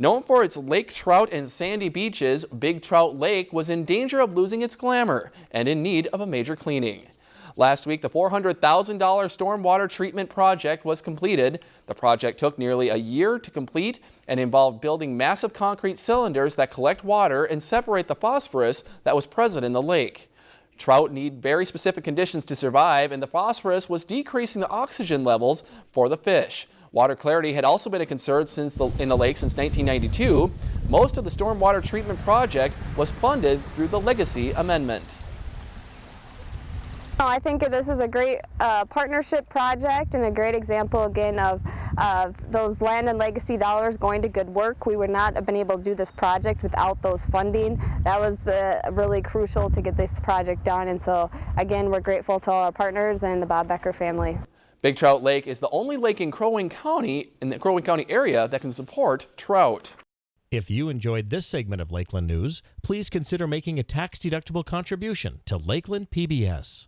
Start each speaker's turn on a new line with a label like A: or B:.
A: Known for its lake trout and sandy beaches, Big Trout Lake was in danger of losing its glamour and in need of a major cleaning. Last week, the $400,000 stormwater treatment project was completed. The project took nearly a year to complete and involved building massive concrete cylinders that collect water and separate the phosphorus that was present in the lake. Trout need very specific conditions to survive, and the phosphorus was decreasing the oxygen levels for the fish. Water clarity had also been a concern since the, in the lake since 1992. Most of the stormwater treatment project was funded through the Legacy Amendment.
B: I think this is a great uh, partnership project and a great example again of, of those land and legacy dollars going to good work. We would not have been able to do this project without those funding. That was the, really crucial to get this project done and so again we're grateful to all our partners and the Bob Becker family.
A: Big Trout Lake is the only lake in Crow Wing County, in the Crow Wing County area that can support trout.
C: If you enjoyed this segment of Lakeland News, please consider making a tax-deductible contribution to Lakeland PBS.